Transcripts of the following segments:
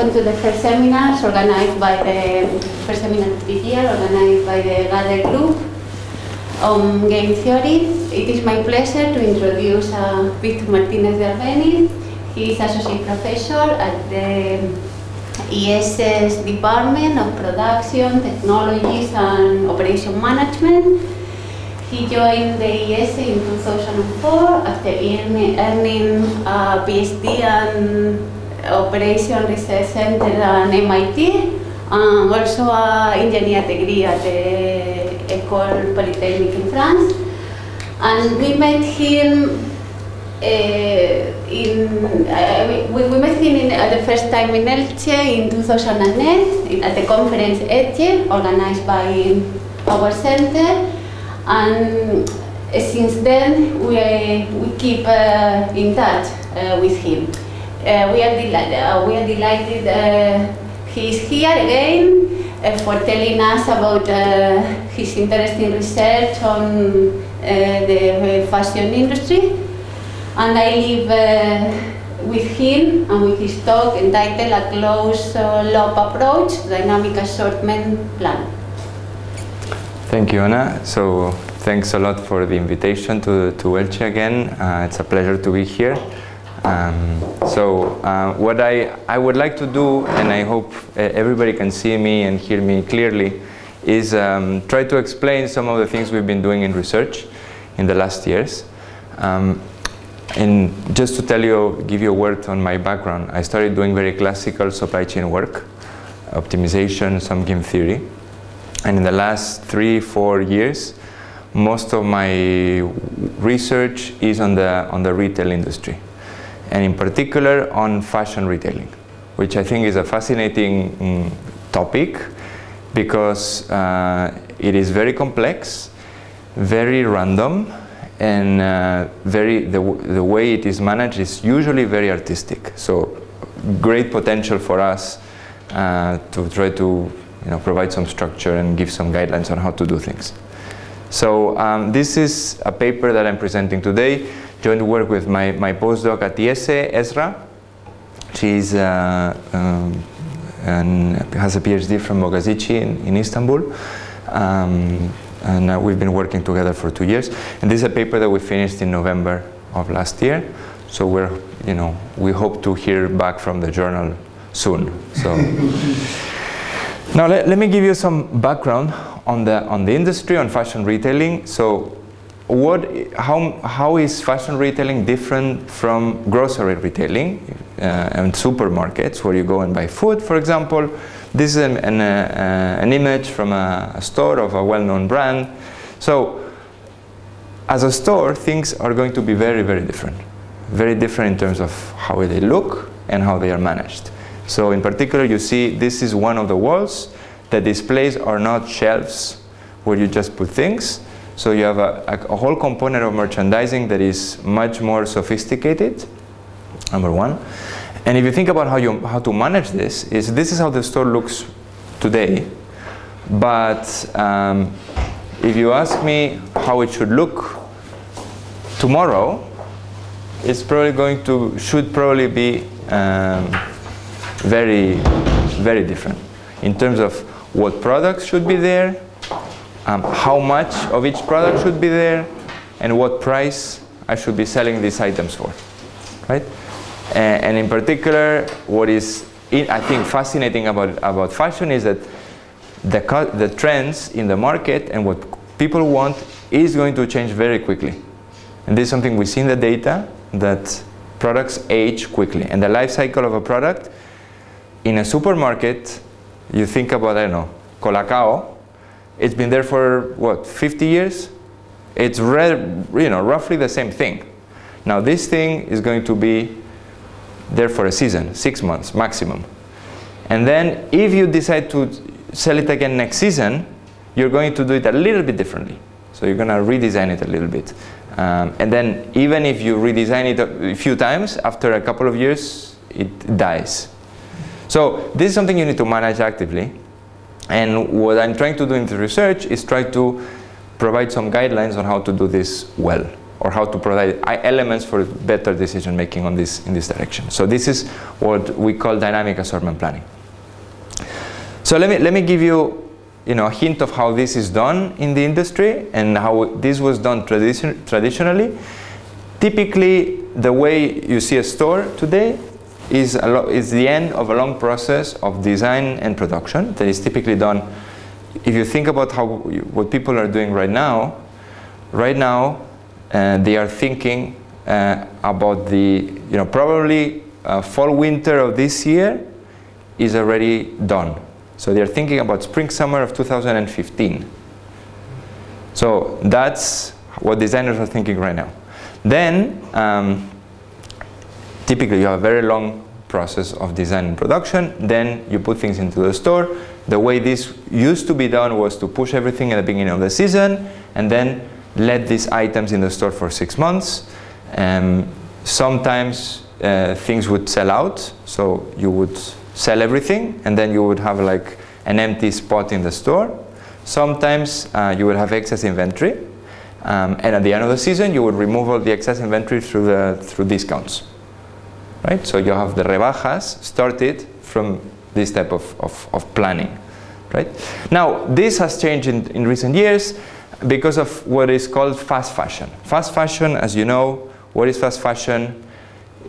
welcome to the first seminars organized by the first seminar this year, organized by the Gather Group on game theory. It is my pleasure to introduce uh, Victor Martinez de Albeniz. He is associate professor at the IESE's Department of Production, Technologies and Operation Management. He joined the IES in 2004 after earning a PhD and Operation Research Center at MIT and also an engineer degree at the École Polytechnique in France. And we met him uh, in, uh, we, we, met him in, uh, the first time in Elche in 2008 at the conference EDGE organized by our center. And since then, we, we keep in touch with him. Uh, we, are uh, we are delighted uh, he's here again for telling us about his interesting research on the fashion industry. And I leave with him and with his talk entitled A Closed Loop Approach, Dynamic Assortment Plan. Thank you, Anna. So thanks a lot for the invitation to, to Elche again. Uh, it's a pleasure to be here. Um, so uh, what I, I would like to do, and I hope uh, everybody can see me and hear me clearly, is um, try to explain some of the things we've been doing in research in the last years. Um, and just to tell you, give you a word on my background, I started doing very classical supply chain work, optimization, some game theory. And in the last three, four years, most of my research is on the, on the retail industry and in particular on fashion retailing, which I think is a fascinating mm, topic because uh, it is very complex, very random, and uh, very the, the way it is managed is usually very artistic. So great potential for us uh, to try to you know, provide some structure and give some guidelines on how to do things. So um, this is a paper that I'm presenting today joint work with my, my postdoc at IESE, Esra. She's uh, um, and has a PhD from Bogazici in, in Istanbul. Um, and uh, we've been working together for two years. And this is a paper that we finished in November of last year. So we're, you know, we hope to hear back from the journal soon. So now let, let me give you some background on the on the industry on fashion retailing. So what, how, how is fashion retailing different from grocery retailing uh, and supermarkets where you go and buy food, for example? This is an, an, uh, an image from a, a store of a well-known brand. So as a store, things are going to be very, very different. Very different in terms of how they look and how they are managed. So in particular, you see this is one of the walls. The displays are not shelves where you just put things. So you have a, a, a, whole component of merchandising that is much more sophisticated, number one. And if you think about how, you, how to manage this, is this is how the store looks today. But um, if you ask me how it should look tomorrow, it's probably going to, should probably be um, very, very different in terms of what products should be there, um, how much of each product should be there, and what price I should be selling these items for, right? And, and in particular, what is in, I think fascinating about about fashion is that the the trends in the market and what people want is going to change very quickly, and this is something we see in the data that products age quickly, and the life cycle of a product in a supermarket, you think about I don't know ColaCao it's been there for, what, 50 years? It's you know, roughly the same thing. Now this thing is going to be there for a season, six months maximum. And then if you decide to sell it again next season, you're going to do it a little bit differently. So you're going to redesign it a little bit. Um, and then even if you redesign it a few times, after a couple of years, it dies. So this is something you need to manage actively. And what I'm trying to do in the research is try to provide some guidelines on how to do this well. or how to provide elements for better decision making on this in this direction. So this is what we call dynamic assortment planning. So let me let me give you you know a hint of how this is done in the industry and how this was done tradition, traditionally. Typically, the way you see a store today is, is the end of a long process of design and production that is typically done. If you think about how what people are doing right now, right now uh, they are thinking uh, about the you know probably uh, fall winter of this year is already done. So they are thinking about spring summer of 2015. So that's what designers are thinking right now. Then um, typically you have a very long process of design and production. Then you put things into the store. The way this used to be done was to push everything at the beginning of the season and then let these items in the store for six months. Um, sometimes uh, things would sell out, so you would sell everything and then you would have like an empty spot in the store. Sometimes uh, you would have excess inventory um, and at the end of the season you would remove all the excess inventory through, the, through discounts right? So you have the rebajas started from this type of, of, of planning, right? Now, this has changed in, in recent years because of what is called fast fashion. Fast fashion, as you know, what is fast fashion?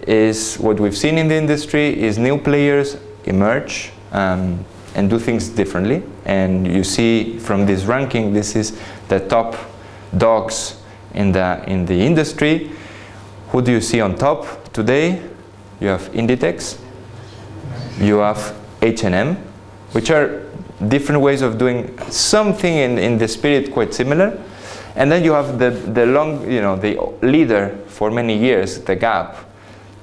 Is what we've seen in the industry is new players emerge um, and do things differently. And you see from this ranking, this is the top dogs in the, in the industry. Who do you see on top today? You have Inditex, you have H&M, which are different ways of doing something in, in the spirit quite similar. And then you have the, the long, you know, the leader for many years, the Gap,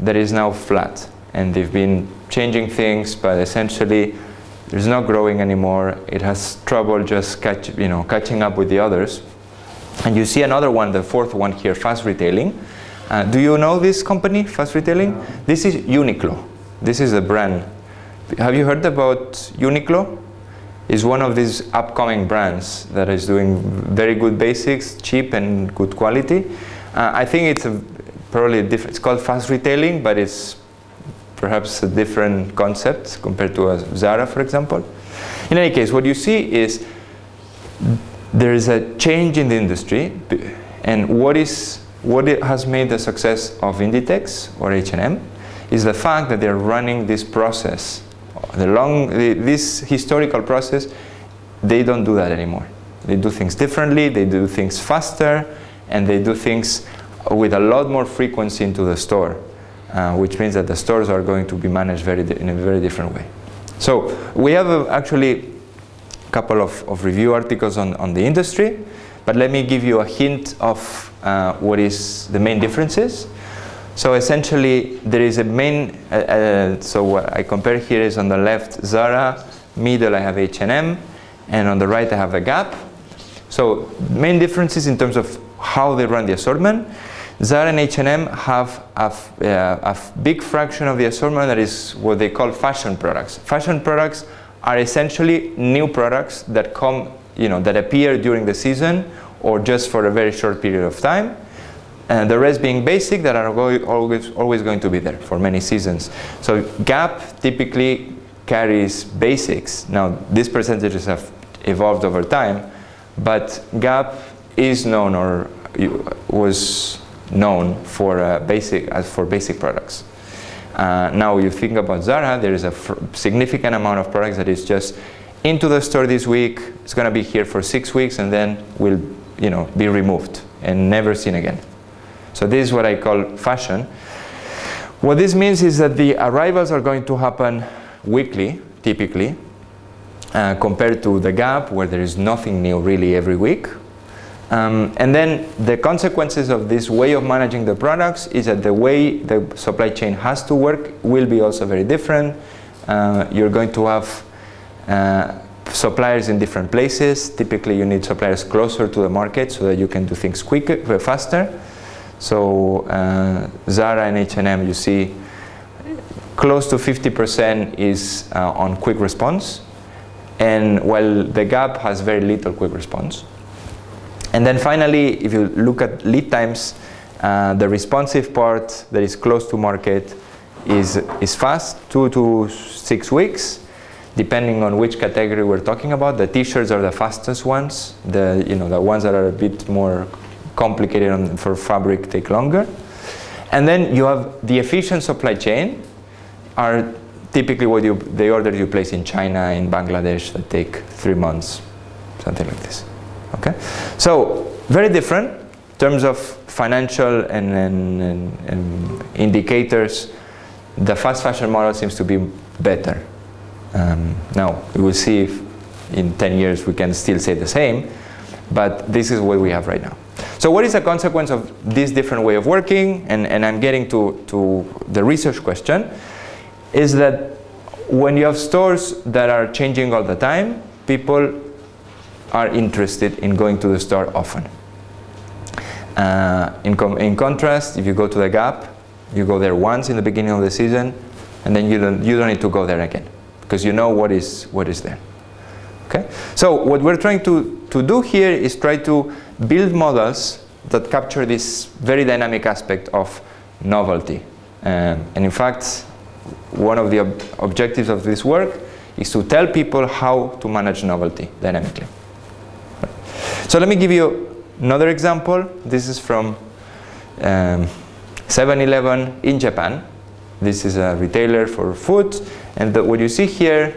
that is now flat. And they've been changing things, but essentially it's not growing anymore. It has trouble just catch, you know, catching up with the others. And you see another one, the fourth one here, fast retailing, uh, do you know this company, Fast Retailing? This is Uniqlo. This is a brand. Have you heard about Uniqlo? It's one of these upcoming brands that is doing very good basics, cheap and good quality. Uh, I think it's a, probably a different, it's called fast retailing, but it's perhaps a different concept compared to a Zara, for example. In any case, what you see is there is a change in the industry, and what is what has made the success of Inditex or H&M is the fact that they're running this process, the long, the, this historical process, they don't do that anymore. They do things differently, they do things faster, and they do things with a lot more frequency into the store, uh, which means that the stores are going to be managed very in a very different way. So we have a, actually a couple of, of review articles on, on the industry, but let me give you a hint of uh, what is the main differences. So essentially, there is a main, uh, uh, so what I compare here is on the left Zara, middle I have H&M, and on the right I have a Gap. So main differences in terms of how they run the assortment. Zara and H&M have a, uh, a big fraction of the assortment that is what they call fashion products. Fashion products are essentially new products that come, you know, that appear during the season or just for a very short period of time. And the rest being basic that are always, always going to be there for many seasons. So Gap typically carries basics. Now these percentages have evolved over time, but Gap is known or was known for uh, basic as for basic products. Uh, now you think about Zara, there is a significant amount of products that is just into the store this week. It's going to be here for six weeks, and then we'll you know, be removed and never seen again. So this is what I call fashion. What this means is that the arrivals are going to happen weekly, typically, uh, compared to the gap where there is nothing new really every week. Um, and then the consequences of this way of managing the products is that the way the supply chain has to work will be also very different. Uh, you're going to have uh, suppliers in different places. Typically you need suppliers closer to the market so that you can do things quicker, uh, faster. So uh, Zara and H&M you see close to 50% is uh, on quick response and while the Gap has very little quick response. And then finally if you look at lead times Uh, the responsive part that is close to market is, is fast, two to six weeks, depending on which category we're talking about. The t-shirts are the fastest ones. The, you know, the ones that are a bit more complicated on, for fabric take longer. And then you have the efficient supply chain are typically what you, the orders you place in China, in Bangladesh that take three months, something like this. Okay, so very different in terms of financial and, and, and, and indicators. The fast fashion model seems to be better. Um, now we will see if in 10 years we can still say the same, but this is what we have right now. So what is the consequence of this different way of working? And, and I'm getting to, to the research question, is that when you have stores that are changing all the time, people are interested in going to the store often. Uh, in, in contrast, if you go to the Gap, you go there once in the beginning of the season, and then you don't, you don't need to go there again, because you know what is, what is there. Okay? So what we're trying to, to do here is try to build models that capture this very dynamic aspect of novelty. Um, and in fact, one of the ob objectives of this work is to tell people how to manage novelty dynamically. So let me give you another example. This is from 7-Eleven um, in Japan. This is a retailer for food. And the, what you see here,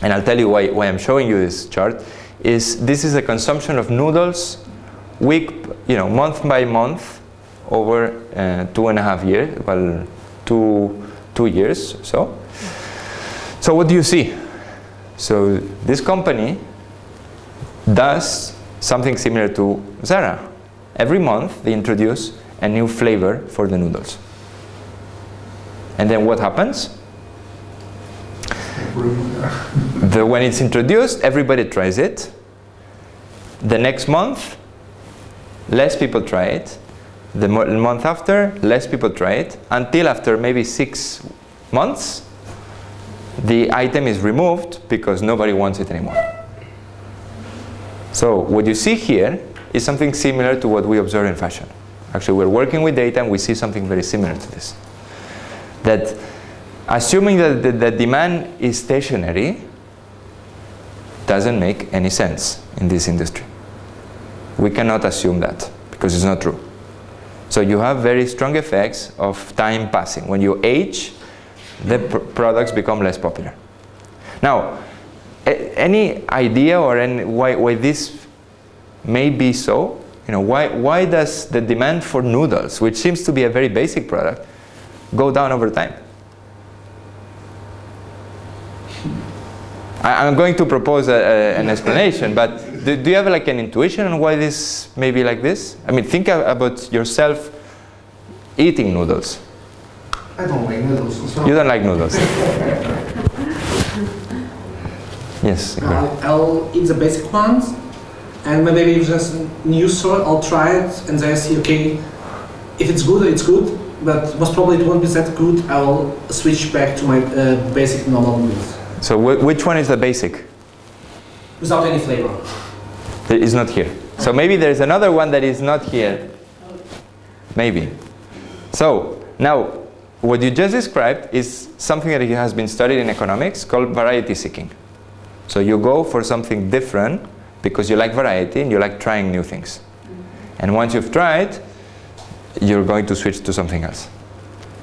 and I'll tell you why, why I'm showing you this chart, is this is the consumption of noodles week, you know, month by month over uh, two and a half years, well, two, two years so. So what do you see? So this company does something similar to Zara. Every month they introduce a new flavor for the noodles. And then what happens? The, when it's introduced, everybody tries it. The next month, less people try it. The mo month after, less people try it. Until after maybe six months, the item is removed because nobody wants it anymore. So what you see here is something similar to what we observe in fashion. Actually, we're working with data and we see something very similar to this. That assuming that the, the demand is stationary doesn't make any sense in this industry. We cannot assume that because it's not true. So you have very strong effects of time passing. When you age, the pr products become less popular. Now, any idea or any, why, why this may be so? You know, why, why does the demand for noodles, which seems to be a very basic product, go down over time? I, am going to propose a, a, an explanation, but do, do, you have like an intuition on why this may be like this? I mean, think about yourself eating noodles. I don't like noodles. So. You don't like noodles. yes. I'll, I'll, eat the basic ones, and maybe if there's a new store, I'll try it, and then I see, okay, if it's good, it's good, but most probably it won't be that good. I will switch back to my uh, basic normal noodles. So wh which one is the basic? Without any flavor. It is not here. So maybe there's another one that is not here. Maybe. So now what you just described is something that has been studied in economics called variety seeking. So you go for something different because you like variety and you like trying new things. And once you've tried, you're going to switch to something else.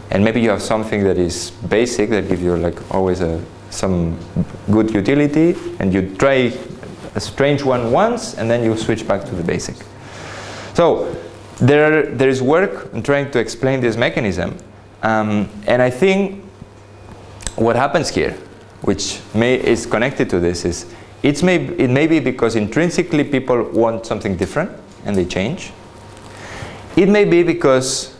And maybe you have something that is basic that gives you like always a, some good utility and you try a strange one once and then you switch back to the basic. So there, there is work in trying to explain this mechanism um, and I think what happens here, which may, is connected to this, is it's may, it may be because intrinsically people want something different and they change. It may be because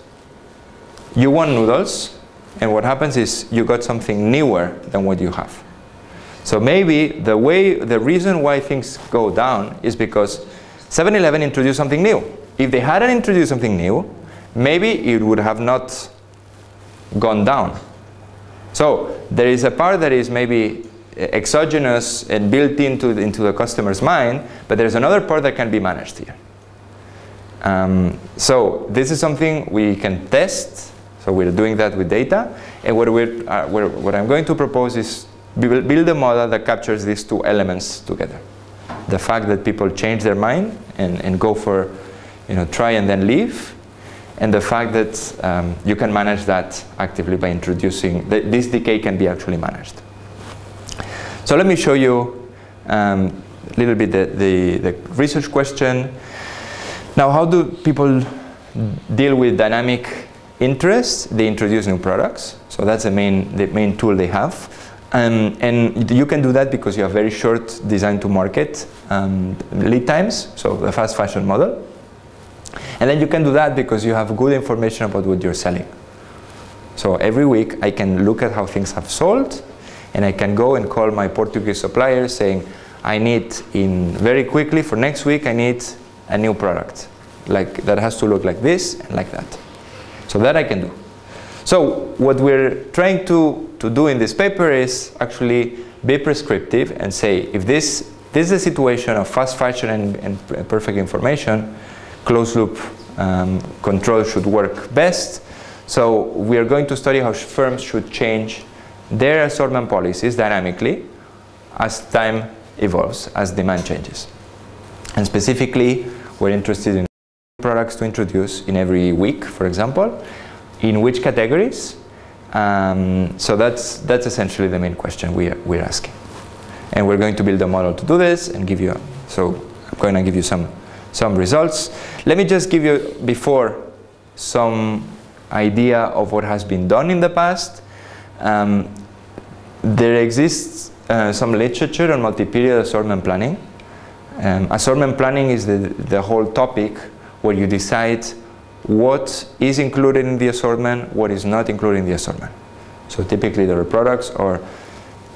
you want noodles and what happens is you got something newer than what you have. So maybe the way, the reason why things go down is because 7-Eleven introduced something new. If they hadn't introduced something new, maybe it would have not gone down. So there is a part that is maybe exogenous and built into the, into the customer's mind, but there's another part that can be managed here. Um, so this is something we can test. So we're doing that with data. And what, we're, uh, we're, what I'm going to propose is build, a model that captures these two elements together. The fact that people change their mind and, and go for, you know, try and then leave. And the fact that um, you can manage that actively by introducing, th this decay can be actually managed. So let me show you um, a little bit the, the, the research question. Now, how do people deal with dynamic interest? They introduce new products. So that's the main, the main tool they have. Um, and you can do that because you have very short design to market um, lead times, so the fast fashion model. And then you can do that because you have good information about what you're selling. So every week I can look at how things have sold and I can go and call my Portuguese supplier saying, I need in very quickly for next week, I need a new product. Like that has to look like this and like that. So that I can do. So what we're trying to, to do in this paper is actually be prescriptive and say if this, this is a situation of fast fashion and, and perfect information, closed loop um, control should work best. So we are going to study how firms should change their assortment policies dynamically as time evolves, as demand changes. And specifically, we're interested in products to introduce in every week, for example, in which categories. Um, so that's, that's essentially the main question we are, we're asking. And we're going to build a model to do this and give you, so I'm going to give you some, some results. Let me just give you, before, some idea of what has been done in the past. Um, there exists uh, some literature on multi-period assortment planning. Um, assortment planning is the, the whole topic where you decide what is included in the assortment, what is not included in the assortment. So typically there are products or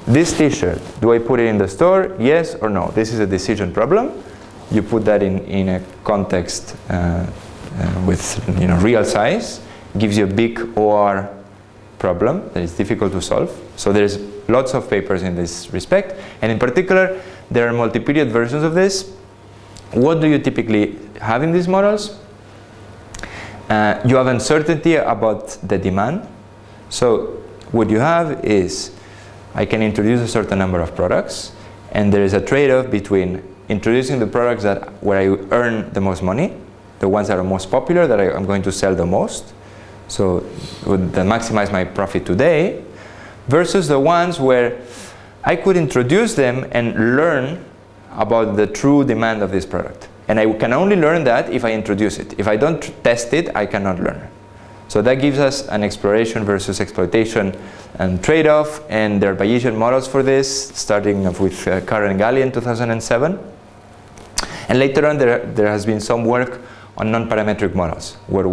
this t-shirt, do I put it in the store? Yes or no? This is a decision problem. You put that in, in a context uh, uh, with you know, real size, gives you a big OR problem that is difficult to solve. So there's lots of papers in this respect. And in particular, there are multi-period versions of this. What do you typically have in these models? Uh, you have uncertainty about the demand. So what you have is, I can introduce a certain number of products, and there is a trade-off between introducing the products that where I earn the most money, the ones that are most popular, that I, am going to sell the most, so would maximize my profit today, versus the ones where I could introduce them and learn about the true demand of this product. And I can only learn that if I introduce it. If I don't test it, I cannot learn. So that gives us an exploration versus exploitation and trade-off, and there are Bayesian models for this, starting with uh, Caro and Gallien in 2007. And later on, there, there has been some work on non-parametric models, where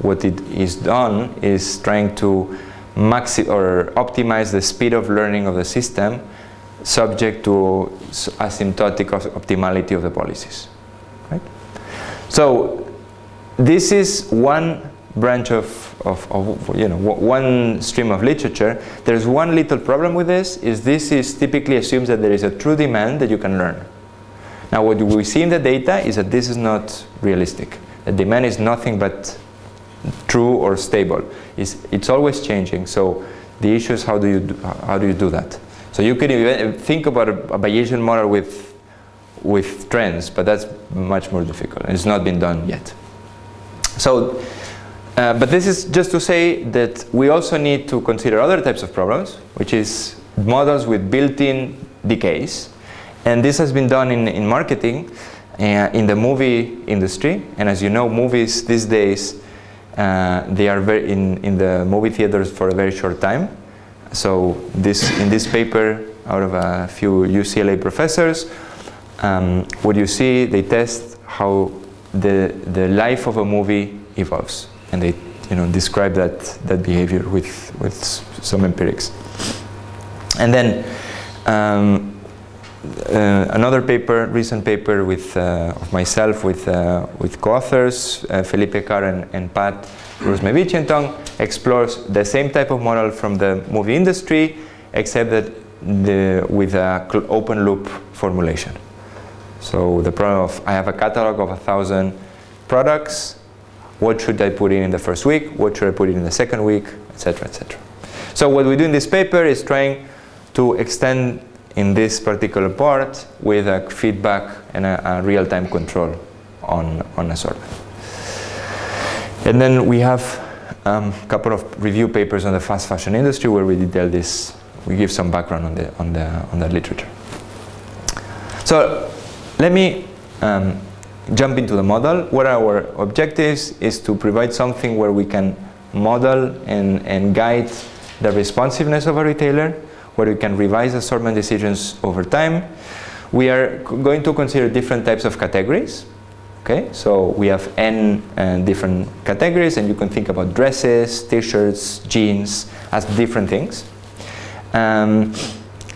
what it is done is trying to maxi or optimize the speed of learning of the system subject to asymptotic optimality of the policies. Right? So this is one branch of, of, of, you know one stream of literature. There's one little problem with this is this is typically assumes that there is a true demand that you can learn. Now what we see in the data is that this is not realistic. The demand is nothing but true or stable. It's, it's always changing. So the issue is how do you do, how do you do that? So you can even think about a, a Bayesian model with with trends, but that's much more difficult. It's not been done yet. So, uh, but this is just to say that we also need to consider other types of problems, which is models with built-in decays. And this has been done in, in marketing, uh, in the movie industry. And as you know, movies these days uh, they are very in, in the movie theaters for a very short time. So this, in this paper, out of a few UCLA professors, um, what you see, they test how the, the life of a movie evolves. And they you know, describe that, that behavior with, with some empirics. And then um, uh, another paper, recent paper with uh, of myself with uh, with co-authors uh, Felipe Caro and, and Paat Rusmevichientong explores the same type of model from the movie industry, except that the, with an open loop formulation. So the problem of I have a catalog of a thousand products, what should I put in in the first week, what should I put in in the second week, etc., etc. So what we do in this paper is trying to extend in this particular part with a feedback and a, a real-time control on, on assortment. And then we have a um, couple of review papers on the fast fashion industry where we detail this, we give some background on the, on the, on the literature. So let me um, jump into the model. What are our objectives is to provide something where we can model and, and guide the responsiveness of a retailer, where we can revise assortment decisions over time. We are going to consider different types of categories. Okay, so we have n uh, different categories, and you can think about dresses, t-shirts, jeans as different things. Um,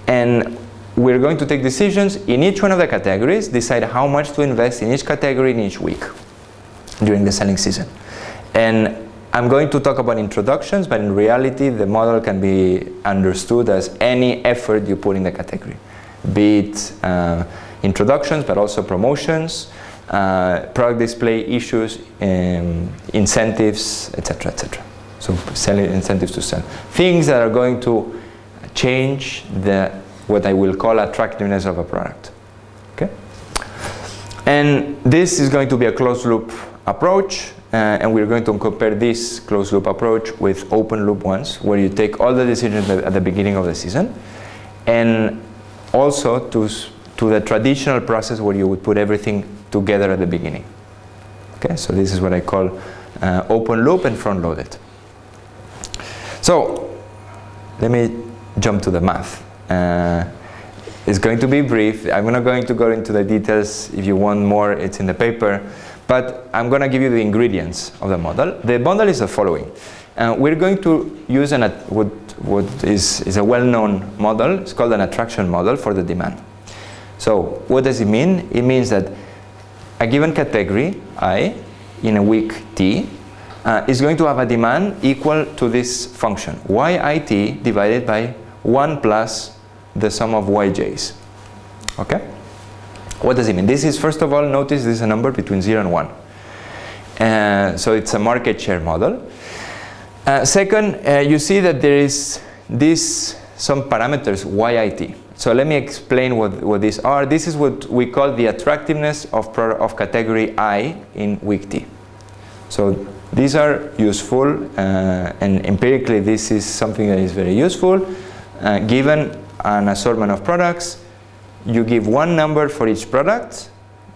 and we're going to take decisions in each one of the categories, decide how much to invest in each category in each week during the selling season. And I'm going to talk about introductions, but in reality, the model can be understood as any effort you put in the category, be it uh, introductions, but also promotions, uh, product display issues, um, incentives, etc., etc. So selling incentives to sell. Things that are going to change the what I will call attractiveness of a product. Okay? And this is going to be a closed loop approach uh, and we're going to compare this closed loop approach with open loop ones where you take all the decisions at the beginning of the season and also to, to the traditional process where you would put everything together at the beginning. Okay, so this is what I call uh, open loop and front loaded. So let me jump to the math. Uh, it's going to be brief. I'm not going to go into the details. If you want more, it's in the paper. But I'm going to give you the ingredients of the model. The model is the following. Uh, we're going to use an, what, what is, is a well-known model. It's called an attraction model for the demand. So what does it mean? It means that a given category, I, in a week T, uh, is going to have a demand equal to this function, yit divided by 1 plus the sum of yj's. Okay? What does it mean? This is, first of all, notice this is a number between 0 and 1. Uh, so it's a market share model. Uh, second, uh, you see that there is this, some parameters, YIT. So let me explain what, what these are. This is what we call the attractiveness of, of category I in week T. So these are useful uh, and empirically this is something that is very useful. Uh, given an assortment of products, you give one number for each product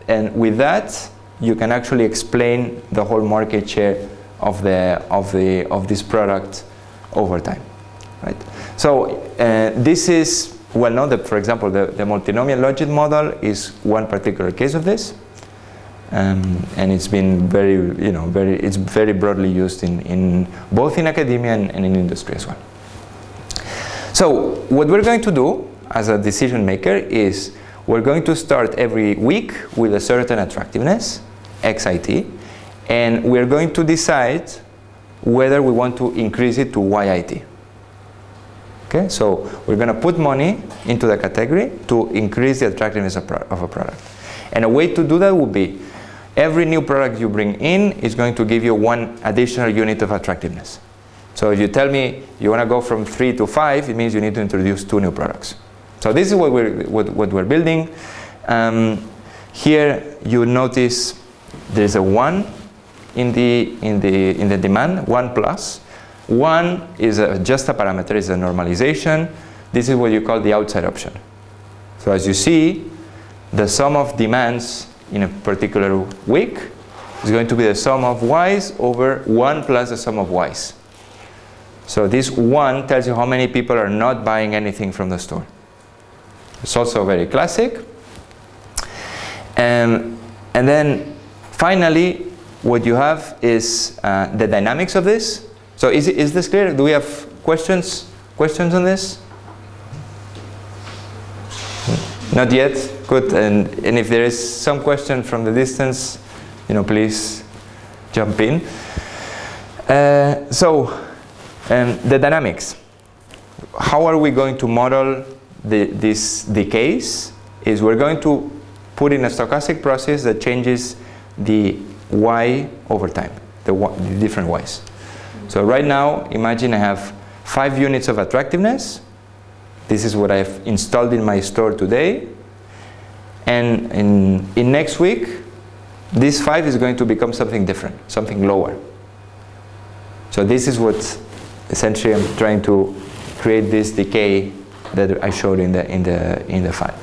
and with that you can actually explain the whole market share of the of the of this product over time right so uh, this is well known that for example the, the multinomial logit model is one particular case of this um, and it's been very you know very it's very broadly used in, in both in academia and, and in industry as well so what we're going to do as a decision maker is we're going to start every week with a certain attractiveness, XIT, and we're going to decide whether we want to increase it to YIT. Okay, so we're going to put money into the category to increase the attractiveness of, of a product. And a way to do that would be every new product you bring in is going to give you one additional unit of attractiveness. So if you tell me you want to go from 3 to 5, it means you need to introduce two new products. So this is what we're, what, what we're building. Um, here you notice there's a 1 in the, in the, in the demand, 1 plus. 1 is a, just a parameter, is a normalization. This is what you call the outside option. So as you see, the sum of demands in a particular week is going to be the sum of y's over 1 plus the sum of y's. So this 1 tells you how many people are not buying anything from the store. It's also very classic. Um, and then finally, what you have is uh, the dynamics of this. So is, is this clear? Do we have questions, questions on this? Not yet? Good. And, and if there is some question from the distance, you know, please jump in. Uh, so, um, the dynamics. How are we going to model the, this decays is we're going to put in a stochastic process that changes the y over time, the, y, the different y's. So right now, imagine I have five units of attractiveness. This is what I've installed in my store today. And in, in next week, this five is going to become something different, something lower. So this is what essentially I'm trying to create this decay that I showed in the, in the, in the file.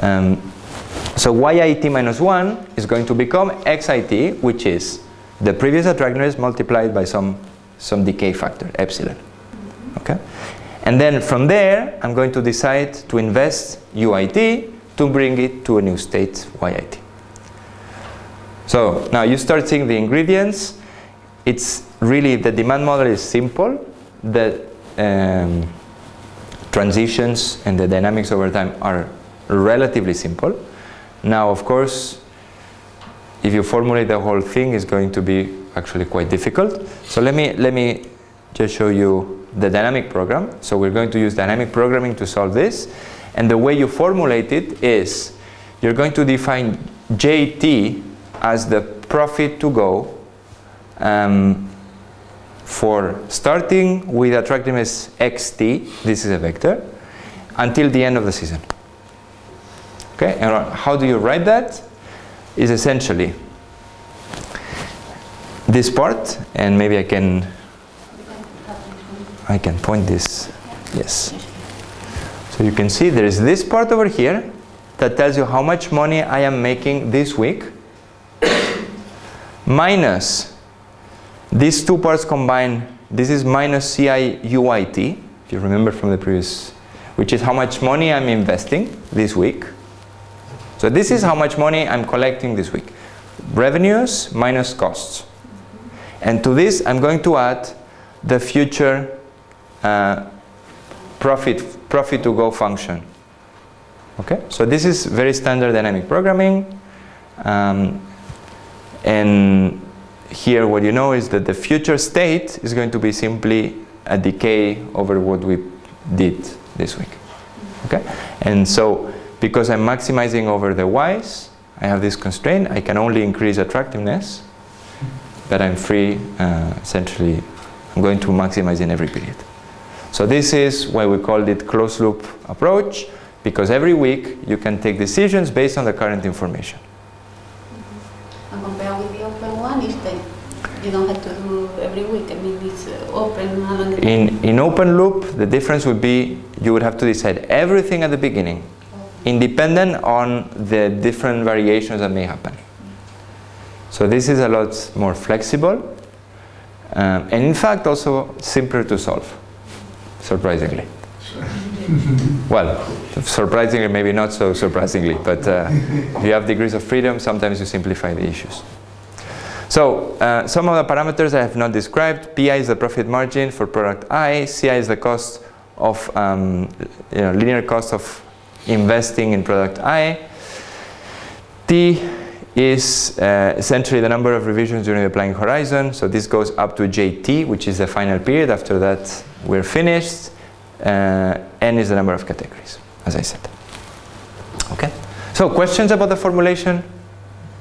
Um, so yit minus 1 is going to become xit, which is the previous attractiveness multiplied by some, some decay factor, epsilon. Okay? And then from there, I'm going to decide to invest UIT to bring it to a new state, YIT. So now you start seeing the ingredients. It's really, the demand model is simple. The um, transitions and the dynamics over time are relatively simple. Now, of course, if you formulate the whole thing, it's going to be actually quite difficult. So let me, let me just show you the dynamic program. So we're going to use dynamic programming to solve this. And the way you formulate it is you're going to define JT as the profit to go um, for starting with attractiveness xt, this is a vector, until the end of the season. Okay, and how do you write that? Is essentially this part, and maybe I can I can point this, yes. So you can see there is this part over here that tells you how much money I am making this week minus these two parts combined, this is minus CIUIT if you remember from the previous, which is how much money I'm investing this week. So this is how much money I'm collecting this week. Revenues minus costs. And to this, I'm going to add the future uh, profit, profit to go function. Okay, so this is very standard dynamic programming. Um, and here what you know is that the future state is going to be simply a decay over what we did this week. Okay? And so because I'm maximizing over the y's, I have this constraint, I can only increase attractiveness, but I'm free, uh, essentially, I'm going to maximize in every period. So this is why we called it closed loop approach, because every week you can take decisions based on the current information. And compared with the open one, is that you don't have to do every week. I mean, it's uh, open In, in open loop, the difference would be you would have to decide everything at the beginning, independent on the different variations that may happen. So this is a lot more flexible, um, and in fact also simpler to solve, surprisingly. well, surprisingly, maybe not so surprisingly, but uh, if you have degrees of freedom, sometimes you simplify the issues. So uh, some of the parameters I have not described. PI is the profit margin for product I. CI is the cost of um, you know, linear cost of investing in product I. T is uh, essentially the number of revisions during the planning horizon. So this goes up to JT, which is the final period. After that, we're finished. Uh, N is the number of categories, as I said. Okay. So questions about the formulation?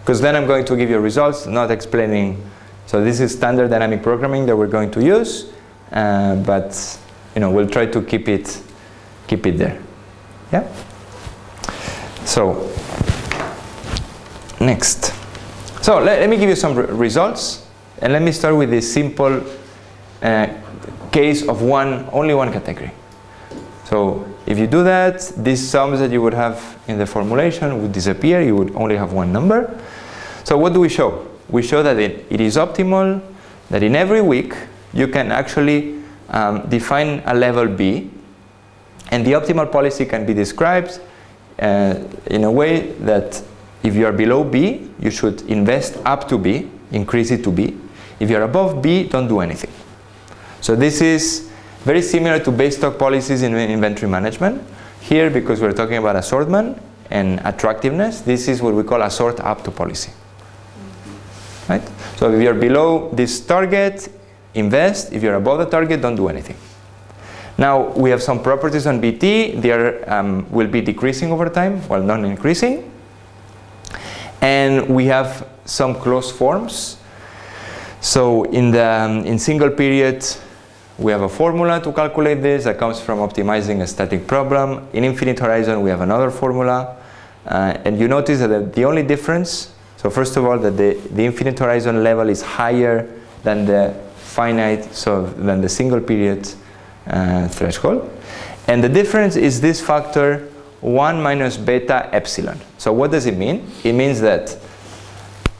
Because then I'm going to give you results, not explaining. So this is standard dynamic programming that we're going to use, uh, but you know we'll try to keep it keep it there. Yeah. So next. So let, let me give you some re results, and let me start with this simple uh, case of one only one category. So if you do that, these sums that you would have in the formulation would disappear. You would only have one number. So what do we show? We show that it, it is optimal, that in every week you can actually um, define a level B, and the optimal policy can be described uh, in a way that if you are below B, you should invest up to B, increase it to B. If you're above B, don't do anything. So this is very similar to base stock policies in inventory management. Here, because we're talking about assortment and attractiveness, this is what we call assort up to policy. Right? So if you're below this target, invest. If you're above the target, don't do anything. Now, we have some properties on BT. They are, um, will be decreasing over time, while not increasing. And we have some closed forms. So in the um, in single period, we have a formula to calculate this that comes from optimizing a static problem. In infinite horizon, we have another formula. Uh, and you notice that the only difference, so first of all, that the, the infinite horizon level is higher than the finite, so than the single period uh, threshold. And the difference is this factor 1 minus beta epsilon. So what does it mean? It means that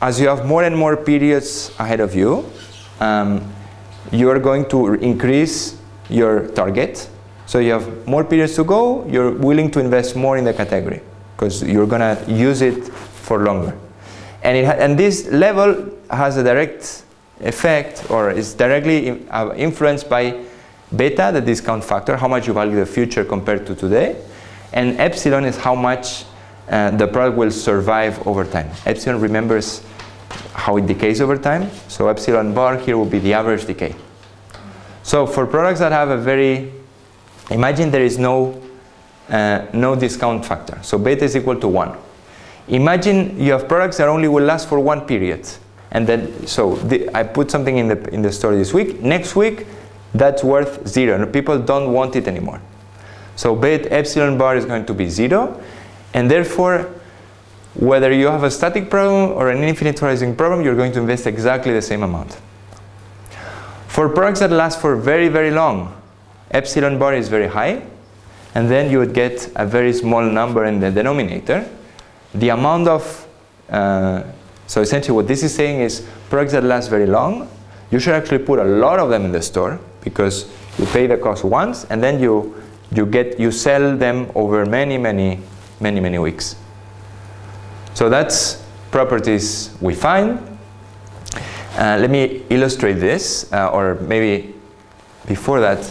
as you have more and more periods ahead of you, um, you are going to increase your target. So you have more periods to go, you're willing to invest more in the category because you're going to use it for longer. And, it and this level has a direct effect or is directly uh, influenced by beta, the discount factor, how much you value the future compared to today. And epsilon is how much uh, the product will survive over time. Epsilon remembers how it decays over time. So epsilon bar here will be the average decay. So for products that have a very, imagine there is no, uh, no discount factor. So beta is equal to 1. Imagine you have products that only will last for one period. And then, so the, I put something in the, in the store this week. Next week, that's worth 0. And people don't want it anymore. So beta epsilon bar is going to be 0. And therefore, whether you have a static problem or an infinite horizon problem, you're going to invest exactly the same amount. For products that last for very, very long, epsilon bar is very high, and then you would get a very small number in the denominator. The amount of, uh, so essentially what this is saying is products that last very long, you should actually put a lot of them in the store because you pay the cost once and then you, you, get, you sell them over many, many, many, many weeks. So that's properties we find. Uh, let me illustrate this, uh, or maybe before that,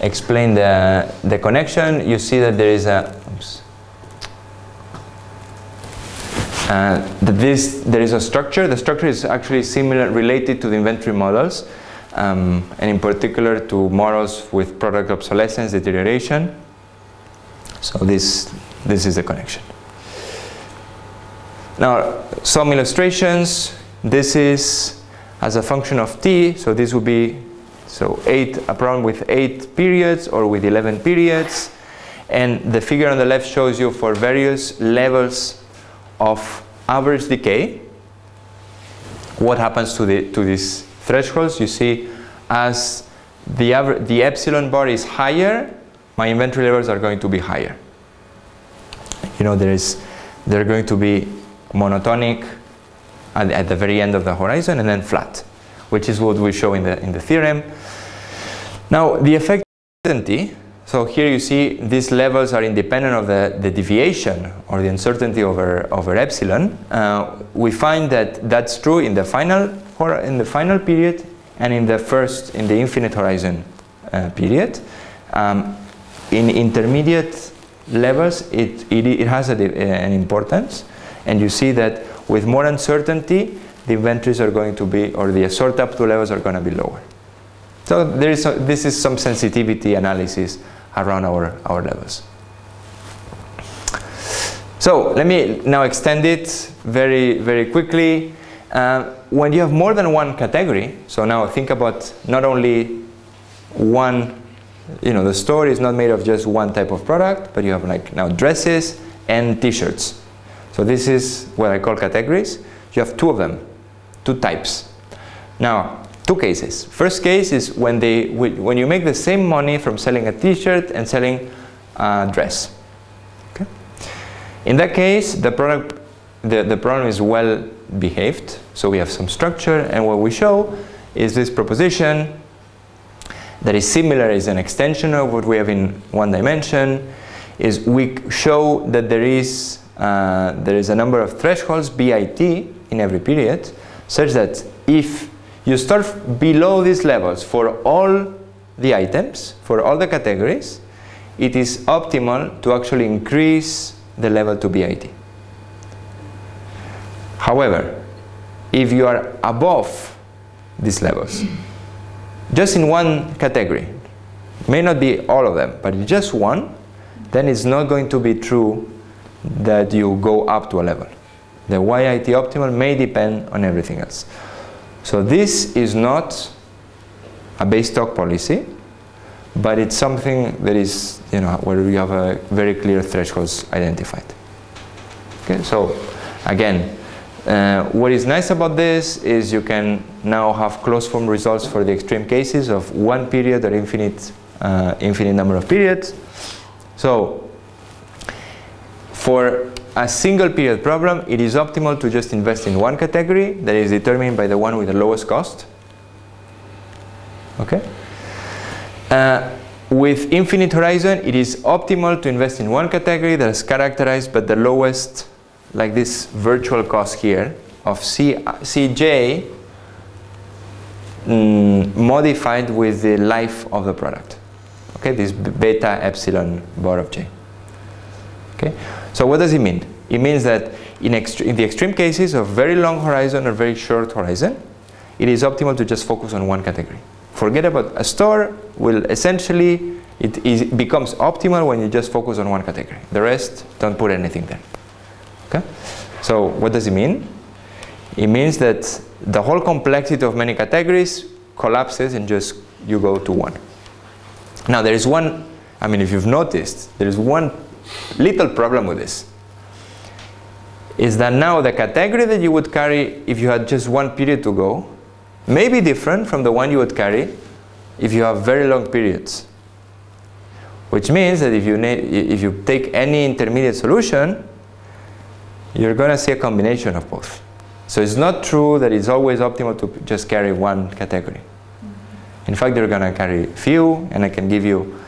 explain the, the connection. You see that there is a, oops, uh, that this, there is a structure. The structure is actually similar, related to the inventory models, um, and in particular to models with product obsolescence, deterioration. So this, this is the connection. Now, some illustrations. This is as a function of t, so this would be so 8, a problem with 8 periods or with 11 periods. And the figure on the left shows you for various levels of average decay, what happens to, the, to these thresholds. You see, as the, the epsilon bar is higher, my inventory levels are going to be higher. You know, there is, they're going to be monotonic at, at, the very end of the horizon and then flat, which is what we show in the, in the theorem. Now, the effect uncertainty, so here you see these levels are independent of the, the deviation or the uncertainty over, over epsilon. Uh, we find that that's true in the final, in the final period and in the first, in the infinite horizon uh, period. Um, in intermediate levels, it, it, it has a, an importance. And you see that with more uncertainty, the inventories are going to be, or the order up to levels are going to be lower. So there is a, this is some sensitivity analysis around our, our levels. So let me now extend it very, very quickly. Uh, when you have more than one category, so now think about not only one, you know, the store is not made of just one type of product, but you have like now dresses and t-shirts. So this is what I call categories. You have two of them, two types. Now, two cases. First case is when, they, when you make the same money from selling a t-shirt and selling a dress. Okay? In that case, the, product, the, the problem is well behaved. So we have some structure and what we show is this proposition that is similar, is an extension of what we have in one dimension, is we show that there is uh, there is a number of thresholds, BIT, in every period, such that if you start below these levels for all the items, for all the categories, it is optimal to actually increase the level to BIT. However, if you are above these levels, just in one category, may not be all of them, but just one, then it's not going to be true that you go up to a level The YIT optimal may depend on everything else. So this is not a base stock policy, but it's something that is, you know, where we have a very clear thresholds identified. Okay, so again, uh, what is nice about this is you can now have closed form results for the extreme cases of one period or infinite, uh, infinite number of periods. So for a single period problem, it is optimal to just invest in one category that is determined by the one with the lowest cost. Okay? Uh, with infinite horizon, it is optimal to invest in one category that is characterized by the lowest, like this virtual cost here, of C, Cj mm, modified with the life of the product. Okay, this beta epsilon bar of j. Okay, so what does it mean? It means that in, in the extreme cases of very long horizon or very short horizon, it is optimal to just focus on one category. Forget about a store will essentially, it is, becomes optimal when you just focus on one category. The rest, don't put anything there. Okay? So what does it mean? It means that the whole complexity of many categories collapses and just you go to one. Now there is one, I mean if you've noticed, there is one little problem with this. Is that now the category that you would carry if you had just one period to go may be different from the one you would carry if you have very long periods. Which means that if you, if you take any intermediate solution, you're going to see a combination of both. So it's not true that it's always optimal to just carry one category. In fact, they're going to carry few, and I can give you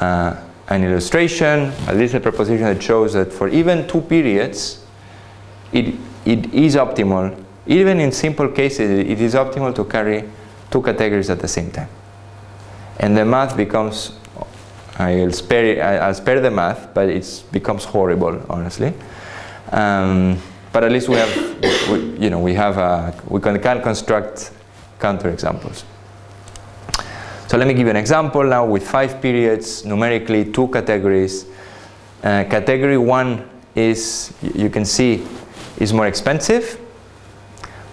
uh, an illustration, at least a proposition that shows that for even two periods, it, it is optimal even in simple cases, it is optimal to carry two categories at the same time. And the math becomes, I'll spare, I'll spare the math, but it becomes horrible, honestly. Um, but at least we have, we, you know, we have, a, we can, can construct counterexamples. So let me give you an example now with five periods, numerically two categories. Uh, category one is, you can see, is more expensive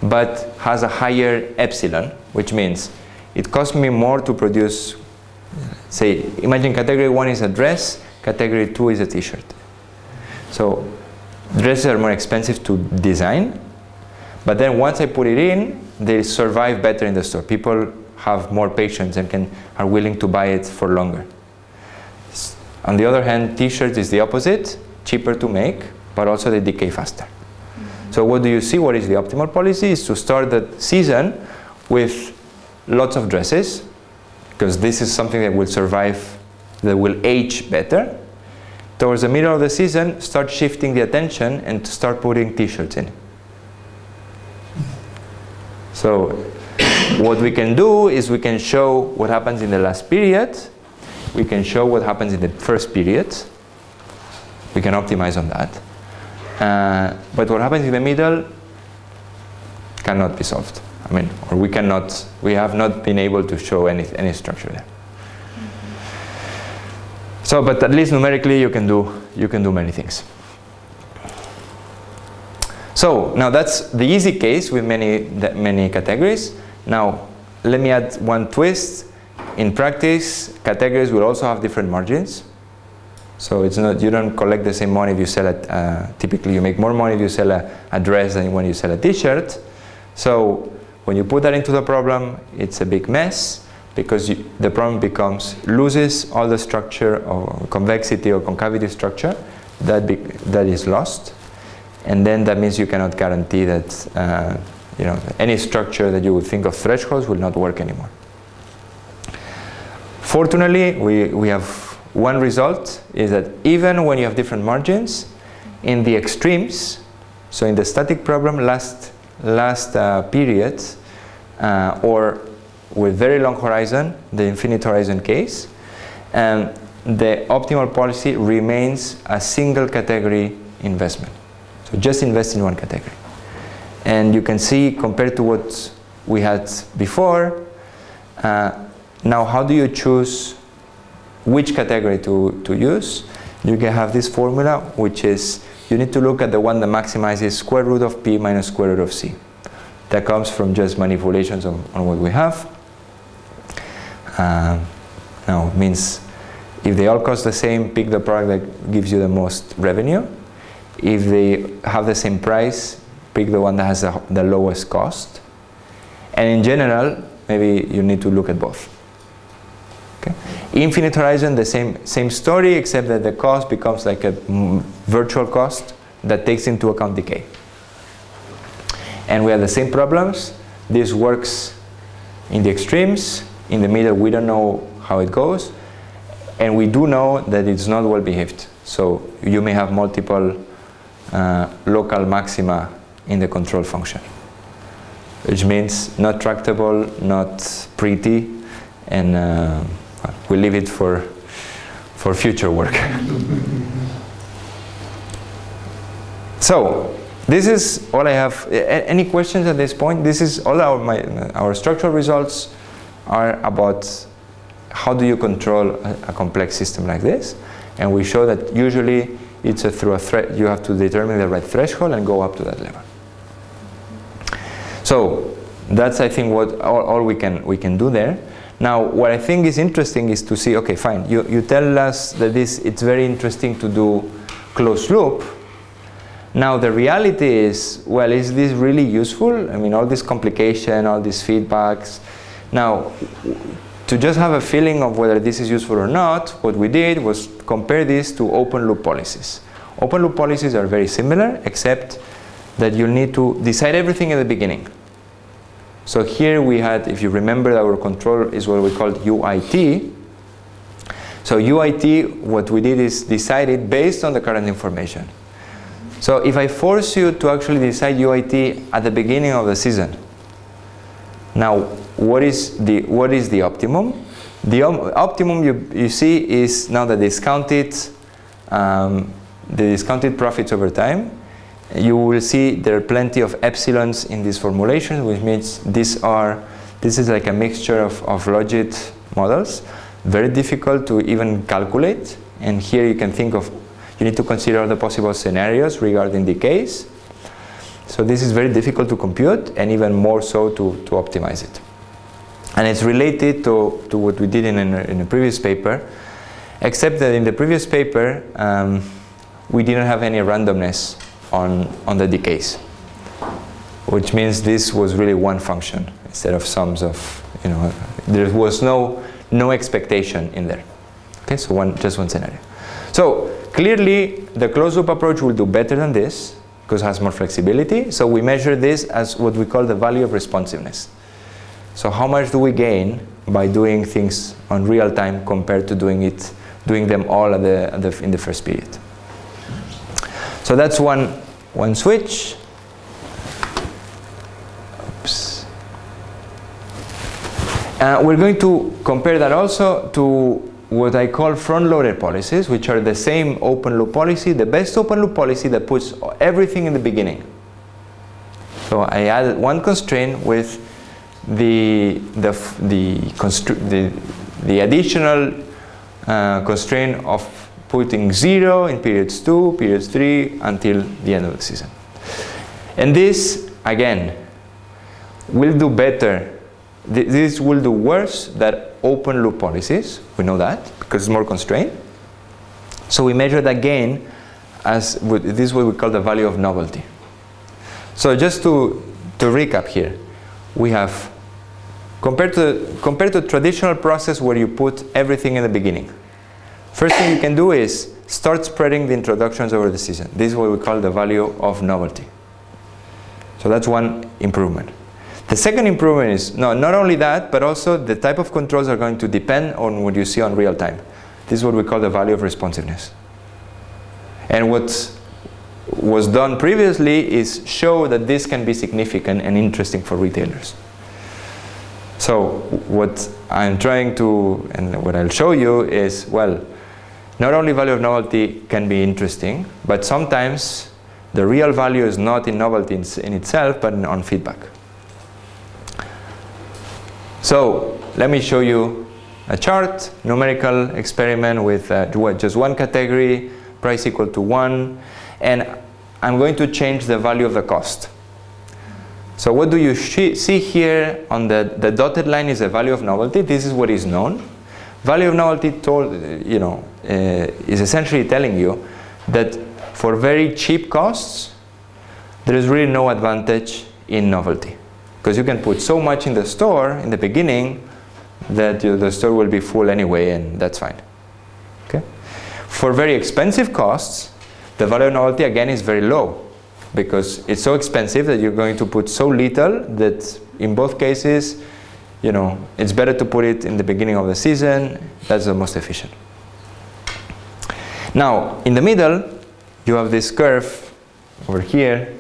but has a higher epsilon, which means it costs me more to produce, say, imagine category one is a dress, category two is a t-shirt. So dresses are more expensive to design, but then once I put it in, they survive better in the store. People have more patience and can, are willing to buy it for longer. On the other hand, t-shirts is the opposite, cheaper to make, but also they decay faster. So what do you see? What is the optimal policy? Is to start the season with lots of dresses, because this is something that will survive, that will age better. Towards the middle of the season, start shifting the attention and start putting t-shirts in. So what we can do is we can show what happens in the last period. We can show what happens in the first period. We can optimize on that. Uh, but what happens in the middle cannot be solved. I mean, or we cannot, we have not been able to show any, any structure there. So, but at least numerically you can do, you can do many things. So, now that's the easy case with many, many categories. Now, let me add one twist. In practice, categories will also have different margins. So it's not, you don't collect the same money if you sell it, uh, typically you make more money if you sell a, a dress than when you sell a t-shirt. So when you put that into the problem, it's a big mess because you, the problem becomes, loses all the structure or convexity or concavity structure that, be, that is lost. And then that means you cannot guarantee that uh, you know, any structure that you would think of thresholds will not work anymore. Fortunately, we, we have one result is that even when you have different margins, in the extremes, so in the static problem last, last uh, period, uh, or with very long horizon, the infinite horizon case, and the optimal policy remains a single category investment. So just invest in one category. And you can see compared to what we had before, uh, now how do you choose which category to, to use, you can have this formula which is you need to look at the one that maximizes square root of p minus square root of c. That comes from just manipulations on, on what we have. Now it means if they all cost the same, pick the product that gives you the most revenue. If they have the same price, pick the one that has the, the lowest cost. And in general, maybe you need to look at both. Infinite Horizon, the same, same story, except that the cost becomes like a mm, virtual cost that takes into account decay. And we have the same problems. This works in the extremes. In the middle, we don't know how it goes. And we do know that it's not well behaved. So you may have multiple uh, local maxima in the control function, which means not tractable, not pretty, and uh, we leave it for, for future work. so, this is all I have. A any questions at this point? This is all our, my, our structural results are about how do you control a, a complex system like this. And we show that usually it's a through a threat, you have to determine the right threshold and go up to that level. So that's I think what all, all we can we can do there. Now, what I think is interesting is to see, okay, fine, you, you tell us that this, it's very interesting to do closed loop. Now, the reality is, well, is this really useful? I mean, all this complication, all these feedbacks. Now, to just have a feeling of whether this is useful or not, what we did was compare this to open loop policies. Open loop policies are very similar, except that you need to decide everything at the beginning. So here we had, if you remember, our control is what we called UIT. So UIT, what we did is decide it based on the current information. So if I force you to actually decide UIT at the beginning of the season, now what is the, what is the optimum? The optimum you, you see is now the discounted, um, the discounted profits over time you will see there are plenty of epsilons in this formulation, which means these are, this is like a mixture of, of logit models, very difficult to even calculate. And here you can think of, you need to consider the possible scenarios regarding decays. So this is very difficult to compute and even more so to, to optimize it. And it's related to, to what we did in, a, in a previous paper, except that in the previous paper, um, we didn't have any randomness on, on the decays, which means this was really one function instead of sums of, you know, there was no, no expectation in there. Okay, so one, just one scenario. So clearly the closed loop approach will do better than this because it has more flexibility. So we measure this as what we call the value of responsiveness. So how much do we gain by doing things on real time compared to doing it, doing them all at the, at the, in the first period. So that's one, one switch. Oops. Uh, we're going to compare that also to what I call front-loaded policies, which are the same open loop policy, the best open loop policy that puts everything in the beginning. So I added one constraint with the, the, the, the, the additional uh, constraint of putting zero in periods two, periods three, until the end of the season. And this, again, will do better. This will do worse than open loop policies. We know that because it's more constrained. So we measure that gain as this is what we call the value of novelty. So just to, to recap here, we have compared to compared to traditional process where you put everything in the beginning. First thing you can do is start spreading the introductions over the season. This is what we call the value of novelty. So that's one improvement. The second improvement is no, not only that, but also the type of controls are going to depend on what you see on real time. This is what we call the value of responsiveness. And what was done previously is show that this can be significant and interesting for retailers. So what I'm trying to, and what I'll show you is, well, not only value of novelty can be interesting, but sometimes the real value is not in novelty in, in itself, but in, on feedback. So let me show you a chart, numerical experiment with uh, just one category, price equal to one. and I'm going to change the value of the cost. So what do you see here on the, the dotted line is the value of novelty. This is what is known. Value of novelty told, you know, uh, is essentially telling you that for very cheap costs, there is really no advantage in novelty. Because you can put so much in the store in the beginning that you, the store will be full anyway and that's fine. Okay? For very expensive costs, the value novelty again is very low because it's so expensive that you're going to put so little that in both cases, you know, it's better to put it in the beginning of the season. That's the most efficient. Now, in the middle, you have this curve over here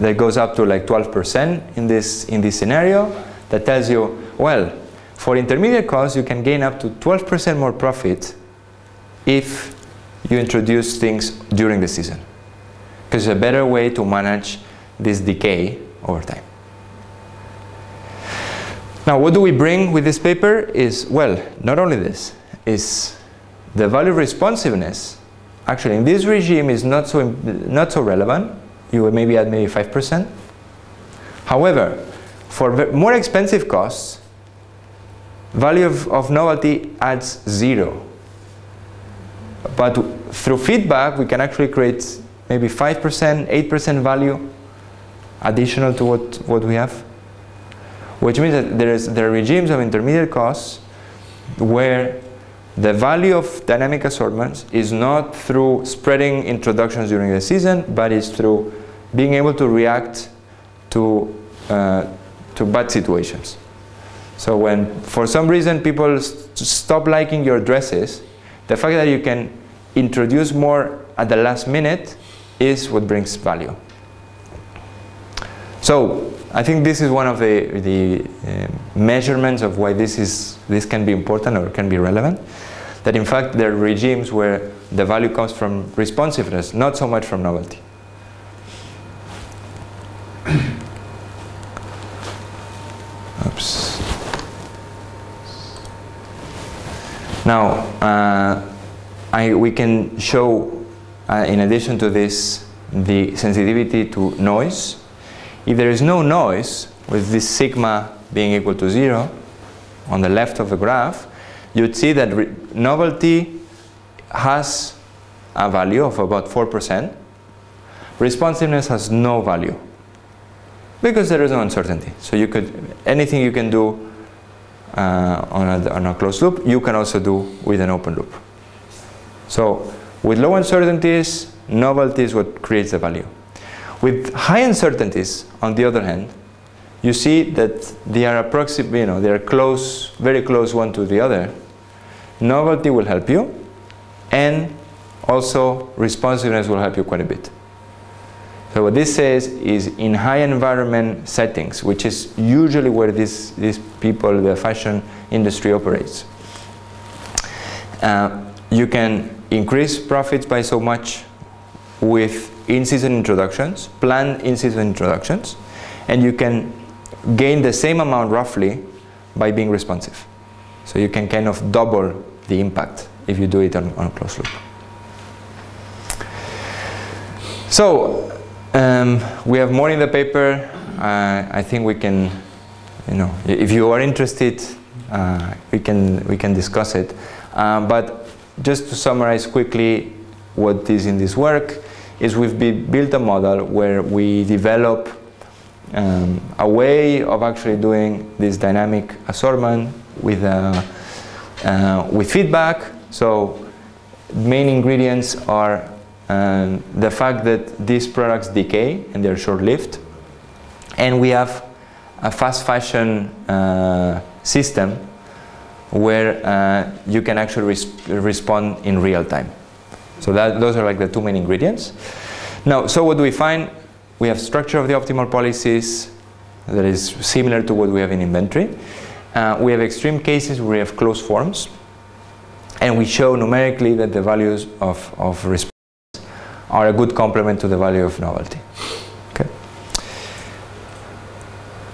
that goes up to like 12% in this, in this scenario that tells you, well, for intermediate costs, you can gain up to 12% more profit if you introduce things during the season. Because it's a better way to manage this decay over time. Now, what do we bring with this paper is, well, not only this, is the value responsiveness. Actually, in this regime is not so, not so relevant. You would maybe add maybe 5%. However, for more expensive costs, value of, of novelty adds zero. But through feedback, we can actually create maybe 5%, 8% value additional to what, what we have. Which means that there, is, there are regimes of intermediate costs where the value of dynamic assortments is not through spreading introductions during the season, but is through being able to react to, uh, to bad situations. So when, for some reason, people st stop liking your dresses, the fact that you can introduce more at the last minute is what brings value. So I think this is one of the, the uh, measurements of why this, is, this can be important or can be relevant. That in fact there are regimes where the value comes from responsiveness, not so much from novelty. Oops. Now, uh, I, we can show, uh, in addition to this, the sensitivity to noise. If there is no noise, with this sigma being equal to zero, on the left of the graph, you'd see that novelty has a value of about 4%. Responsiveness has no value because there is no uncertainty. So you could, anything you can do uh, on, a, on a closed loop, you can also do with an open loop. So with low uncertainties, novelty is what creates the value. With high uncertainties, on the other hand, you see that they are approximate, you know, they are close, very close one to the other. Novelty will help you, and also responsiveness will help you quite a bit. So what this says is in high environment settings, which is usually where this, these people, the fashion industry operates, uh, you can increase profits by so much with in-season introductions, planned in-season introductions, and you can gain the same amount roughly by being responsive. So you can kind of double the impact if you do it on, on a closed loop. So um, we have more in the paper. Uh, I think we can, you know, if you are interested, uh, we can we can discuss it. Um, but just to summarize quickly what is in this work is we've built a model where we develop um, a way of actually doing this dynamic assortment with, uh, uh, with feedback. So main ingredients are um, the fact that these products decay and they're short-lived. And we have a fast fashion uh, system where uh, you can actually res respond in real time. So that, those are like the two main ingredients. Now, so what do we find? We have structure of the optimal policies that is similar to what we have in inventory. Uh, we have extreme cases where we have closed forms. And we show numerically that the values of, of response are a good complement to the value of novelty. Okay.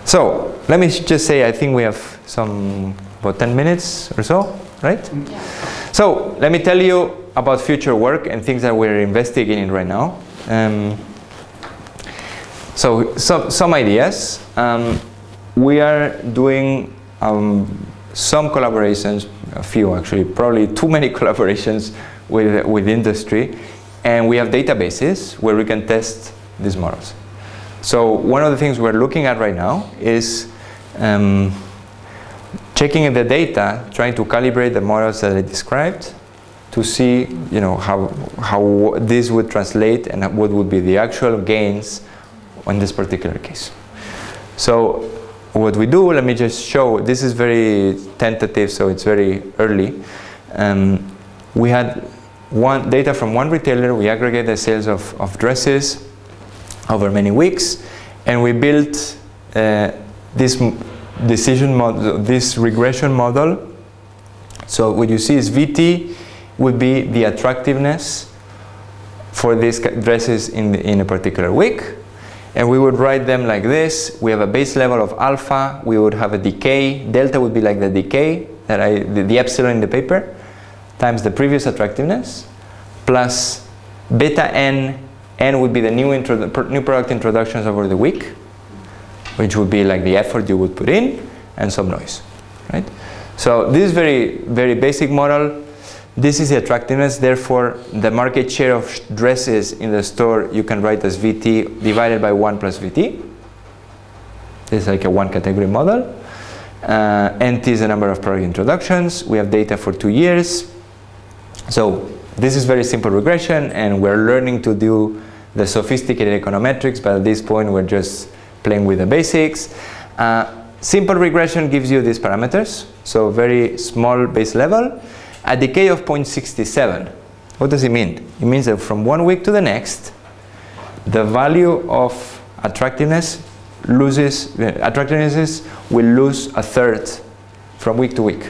So let me just say I think we have some about 10 minutes or so, right? Yeah. So let me tell you about future work and things that we're investigating right now. Um, so, some, some ideas. Um, we are doing um, some collaborations, a few actually, probably too many collaborations with, with industry. And we have databases where we can test these models. So one of the things we're looking at right now is um, checking the data, trying to calibrate the models that I described to see you know, how, how this would translate and what would be the actual gains on this particular case. So what we do, let me just show, this is very tentative, so it's very early. Um, we had one data from one retailer, we aggregate the sales of, of dresses over many weeks, and we built uh, this decision model, this regression model. So what you see is VT would be the attractiveness for these dresses in, the, in a particular week. And we would write them like this. We have a base level of alpha. We would have a decay. Delta would be like the decay, that I, the, the epsilon in the paper, times the previous attractiveness, plus beta n. N would be the new, new product introductions over the week, which would be like the effort you would put in, and some noise, right? So this is very, very basic model. This is the attractiveness, therefore the market share of dresses in the store you can write as VT divided by 1 plus VT. This is like a one category model. Uh, NT is the number of product introductions. We have data for two years. So this is very simple regression and we're learning to do the sophisticated econometrics, but at this point we're just playing with the basics. Uh, simple regression gives you these parameters, so very small base level a decay of 0.67. What does it mean? It means that from one week to the next, the value of attractiveness loses, attractiveness will lose a third from week to week.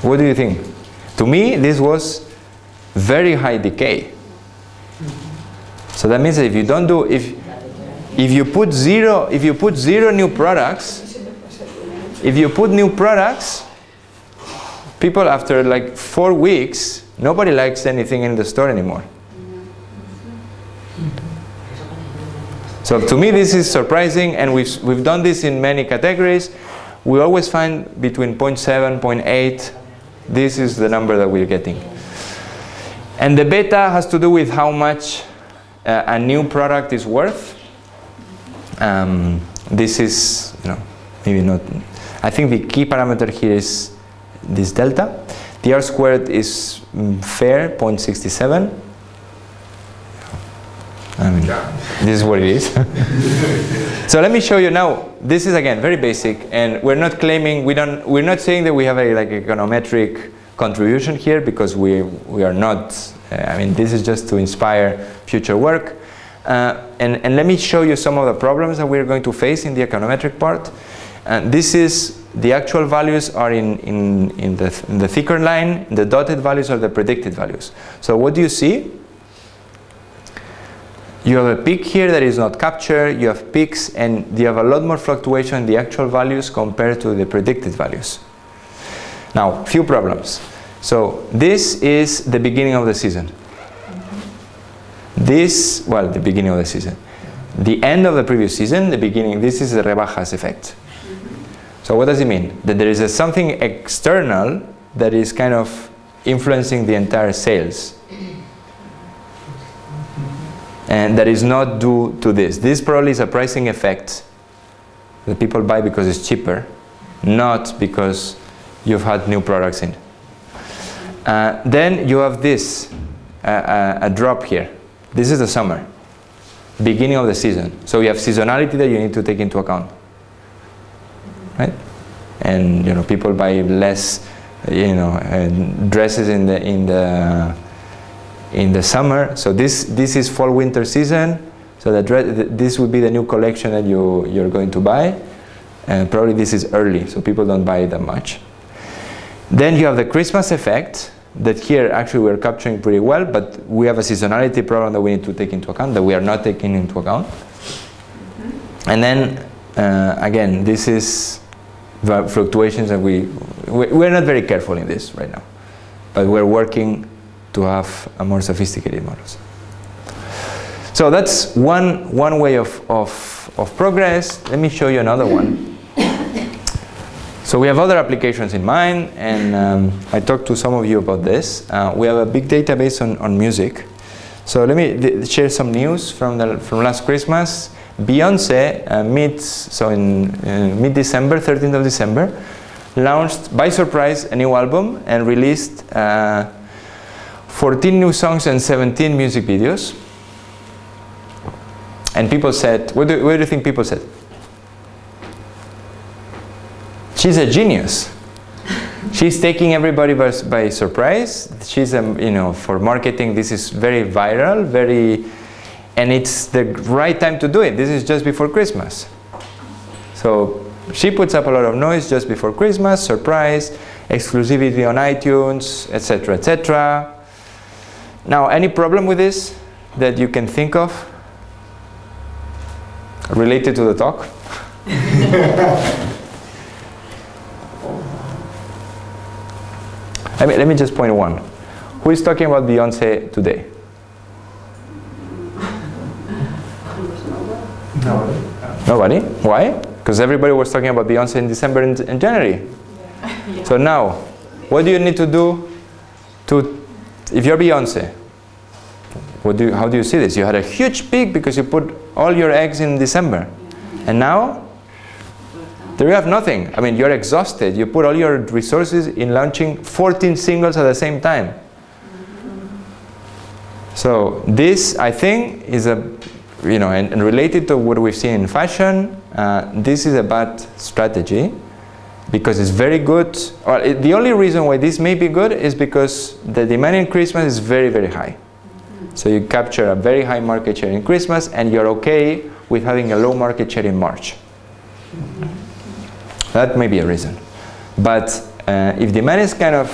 What do you think? To me, this was very high decay. So that means that if you don't do, if, if you put zero, if you put zero new products, if you put new products, people after like four weeks, nobody likes anything in the store anymore. So to me this is surprising and we've, we've done this in many categories. We always find between 0.7, 0.8, this is the number that we're getting. And the beta has to do with how much uh, a new product is worth. Um, this is, you know, maybe not, I think the key parameter here is this delta. The R squared is mm, fair, 0.67. I mean, this is what it is. so let me show you now. This is again very basic, and we're not claiming we don't. We're not saying that we have a like econometric contribution here because we we are not. Uh, I mean, this is just to inspire future work. Uh, and and let me show you some of the problems that we're going to face in the econometric part. And this is the actual values are in, in, in, the, in the thicker line, the dotted values are the predicted values. So what do you see? You have a peak here that is not captured, you have peaks and you have a lot more fluctuation in the actual values compared to the predicted values. Now, few problems. So this is the beginning of the season. This, well, the beginning of the season. The end of the previous season, the beginning, this is the rebajas effect. So what does it mean? That there is a something external that is kind of influencing the entire sales. And that is not due to this. This probably is a pricing effect that people buy because it's cheaper, not because you've had new products in. Uh, then you have this, uh, uh, a drop here. This is the summer, beginning of the season. So you have seasonality that you need to take into account right? And you know, people buy less, you know, uh, dresses in the in the in the summer. So this this is fall winter season. So that this would be the new collection that you you're going to buy, and probably this is early, so people don't buy it that much. Then you have the Christmas effect that here actually we're capturing pretty well, but we have a seasonality problem that we need to take into account that we are not taking into account. And then uh, again, this is the fluctuations and we, we're not very careful in this right now. but we're working to have a more sophisticated models. So that's one, one way of, of, of progress. Let me show you another one. So we have other applications in mind, and um, I talked to some of you about this. Uh, we have a big database on, on music. So let me share some news from, the, from last Christmas. Beyonce, uh, so in uh, mid-December, 13th of December, launched by surprise a new album and released uh, 14 new songs and 17 music videos. And people said, what do, what do you think people said? She's a genius. She's taking everybody by, by surprise. She's, a, you know, for marketing, this is very viral, very, and it's the right time to do it. This is just before Christmas. So she puts up a lot of noise just before Christmas, surprise, exclusivity on iTunes, etc., etc. Now, any problem with this that you can think of related to the talk? I mean, let me just point one. Who is talking about Beyonce today? Nobody. Nobody? Why? Because everybody was talking about Beyonce in December and, and January. Yeah. So now, what do you need to do to, if you're Beyonce, what do you, how do you see this? You had a huge peak because you put all your eggs in December. And now, there you have nothing. I mean, you're exhausted. You put all your resources in launching 14 singles at the same time. So this, I think, is a, you know, and, and related to what we've seen in fashion, uh, this is a bad strategy because it's very good. Well, it, the only reason why this may be good is because the demand in Christmas is very, very high. So you capture a very high market share in Christmas and you're okay with having a low market share in March. That may be a reason. But uh, if demand is kind of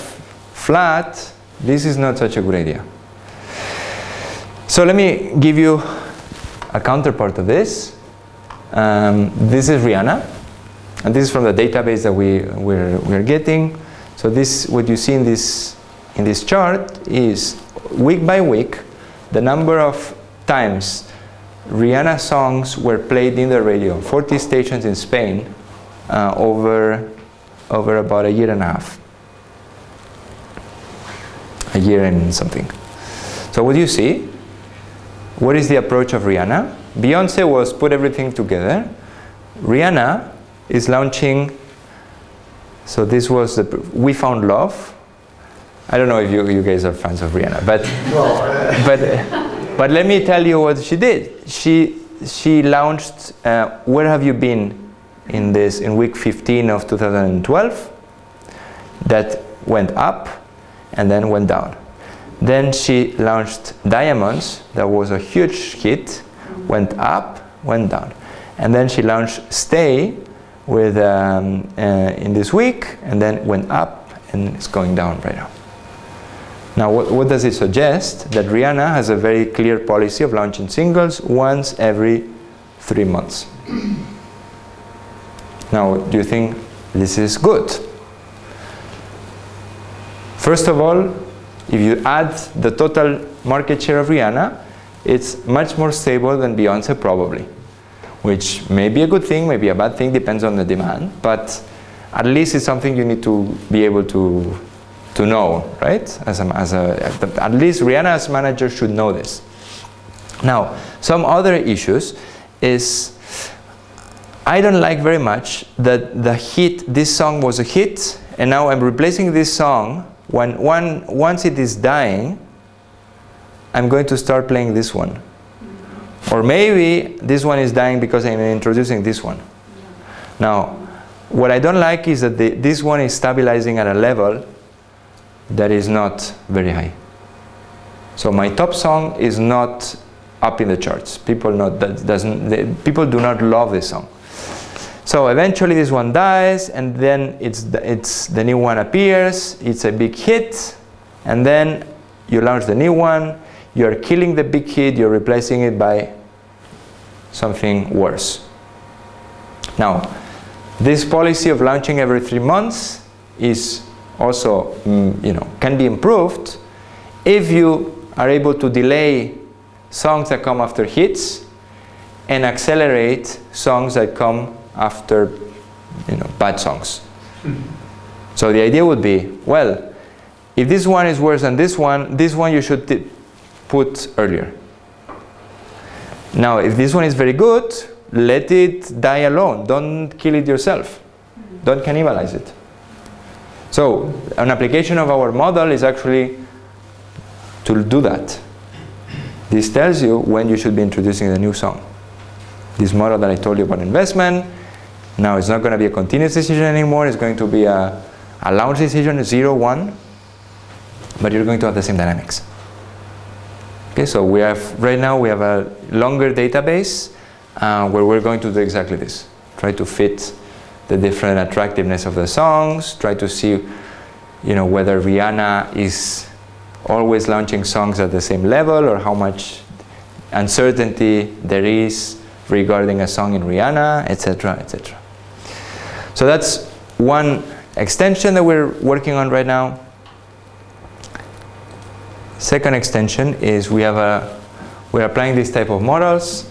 flat, this is not such a good idea. So let me give you a counterpart of this. Um, this is Rihanna, and this is from the database that we, we're, we're getting. So this, what you see in this, in this chart is week by week, the number of times Rihanna songs were played in the radio, 40 stations in Spain, uh, over, over about a year and a half. A year and something. So what do you see? What is the approach of Rihanna? Beyonce was put everything together. Rihanna is launching, so this was the, We Found Love. I don't know if you, you guys are fans of Rihanna, but, but, but let me tell you what she did. She, she launched uh, Where Have You Been in this in week 15 of 2012 that went up and then went down. Then she launched Diamonds, that was a huge hit, went up, went down. And then she launched Stay with um, uh, in this week, and then went up and it's going down right now. Now, what, what does it suggest? That Rihanna has a very clear policy of launching singles once every three months. Now, do you think this is good? First of all, if you add the total market share of Rihanna, it's much more stable than Beyonce probably, which may be a good thing, may be a bad thing, depends on the demand, but at least it's something you need to be able to, to know, right? As a, as a, at least Rihanna as manager should know this. Now, some other issues is I don't like very much that the hit, this song was a hit, and now I'm replacing this song when one, once it is dying, I'm going to start playing this one. Or maybe this one is dying because I'm introducing this one. Now, what I don't like is that the, this one is stabilizing at a level that is not very high. So my top song is not up in the charts. People not that doesn't they, people do not love this song. So eventually this one dies and then it's the, it's the new one appears, it's a big hit and then you launch the new one, you're killing the big hit, you're replacing it by something worse. Now, this policy of launching every three months is also mm, you know, can be improved if you are able to delay songs that come after hits and accelerate songs that come after you know, bad songs. So the idea would be, well, if this one is worse than this one, this one you should put earlier. Now, if this one is very good, let it die alone. Don't kill it yourself. Don't cannibalize it. So, an application of our model is actually to do that. This tells you when you should be introducing the new song. This model that I told you about investment, now it's not going to be a continuous decision anymore, it's going to be a, a launch decision, 0, 1, but you're going to have the same dynamics. Okay, so we have, right now we have a longer database uh, where we're going to do exactly this. Try to fit the different attractiveness of the songs, try to see you know, whether Rihanna is always launching songs at the same level or how much uncertainty there is regarding a song in Rihanna, etc., etc. So that's one extension that we're working on right now. Second extension is we have a, we're applying this type of models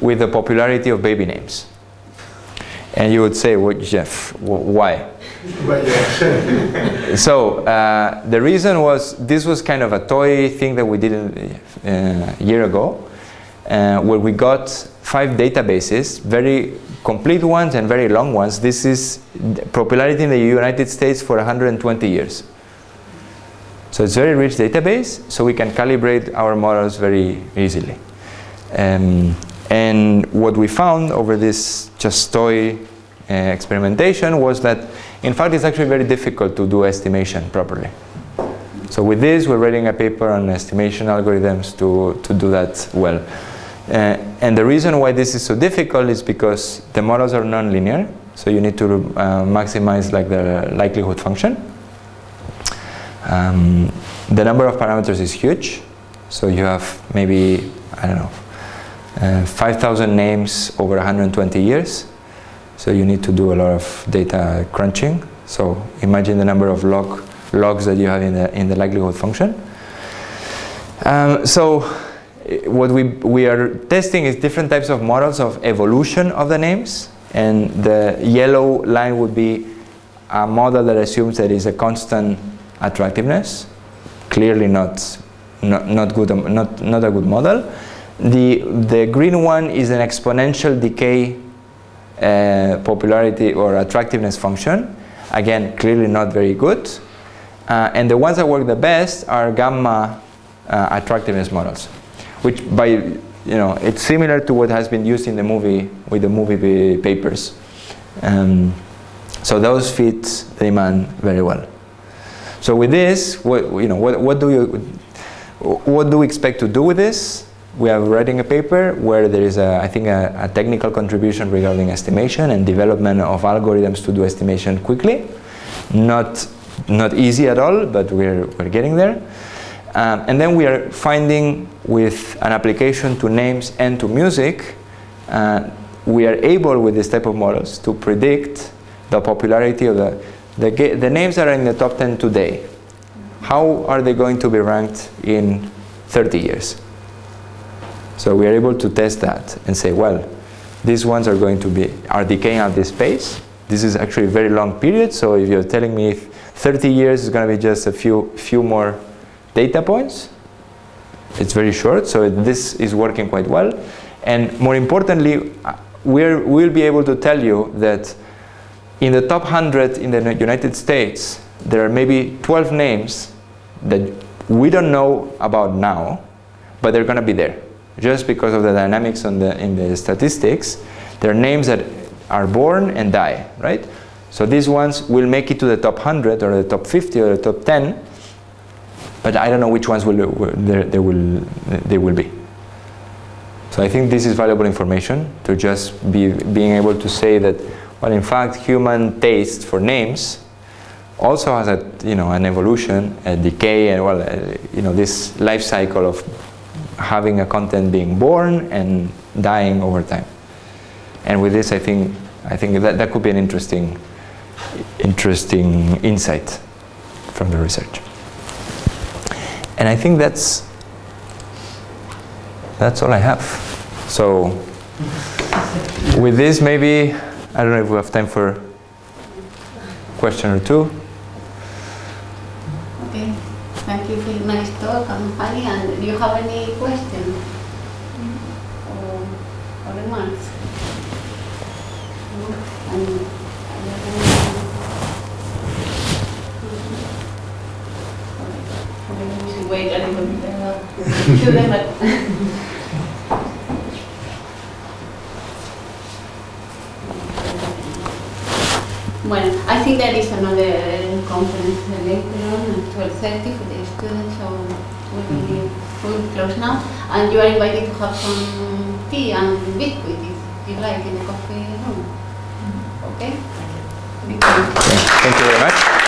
with the popularity of baby names. And you would say, well, Jeff, why? so uh, the reason was this was kind of a toy thing that we did a uh, year ago, uh, where we got five databases, very complete ones and very long ones. This is popularity in the United States for 120 years. So it's a very rich database, so we can calibrate our models very easily. Um, and what we found over this just toy uh, experimentation was that, in fact, it's actually very difficult to do estimation properly. So with this, we're writing a paper on estimation algorithms to, to do that well. Uh, and the reason why this is so difficult is because the models are nonlinear, so you need to uh, maximize like the likelihood function. Um, the number of parameters is huge. So you have maybe, I don't know, uh, 5,000 names over 120 years. So you need to do a lot of data crunching. So imagine the number of log, logs that you have in the, in the likelihood function. Um, so what we, we are testing is different types of models of evolution of the names. And the yellow line would be a model that assumes that is a constant attractiveness. Clearly not, not, not, good, not, not a good model. The, the green one is an exponential decay uh, popularity or attractiveness function. Again, clearly not very good. Uh, and the ones that work the best are gamma uh, attractiveness models, which by, you know, it's similar to what has been used in the movie, with the movie papers. Um, so those fit the demand very well. So with this, what, you know, what, what, do you, what do we expect to do with this? We are writing a paper where there is, a, I think, a, a technical contribution regarding estimation and development of algorithms to do estimation quickly. Not, not easy at all, but we're, we're getting there. Um, and then we are finding with an application to names and to music, uh, we are able with this type of models to predict the popularity of the the, the names are in the top 10 today. How are they going to be ranked in 30 years? So we are able to test that and say, well, these ones are going to be, are decaying at this pace. This is actually a very long period, so if you're telling me 30 years is going to be just a few, few more data points, it's very short, so this is working quite well. And more importantly, uh, we're, we'll be able to tell you that in the top 100 in the United States, there are maybe 12 names that we don't know about now, but they're going to be there. Just because of the dynamics on the, in the statistics, there are names that are born and die, right? So these ones will make it to the top 100 or the top 50 or the top 10, but I don't know which ones will, will they, will, they will be. So I think this is valuable information to just be being able to say that but in fact, human taste for names also has a, you know, an evolution, a decay, and well, uh, you know, this life cycle of having a content being born and dying over time. And with this, I think, I think that, that could be an interesting, interesting insight. from the research. And I think that's that's all I have. So with this, maybe I don't know if we have time for a question or two. Okay, thank you for nice talk and do you have any questions or, or remarks? And, wait a little bit Well, I think there is another conference later on at 12.30 for the students, so we will, we will close now. And you are invited to have some tea and biscuit if you like in the coffee room. Okay? Thank you. Thank you very much.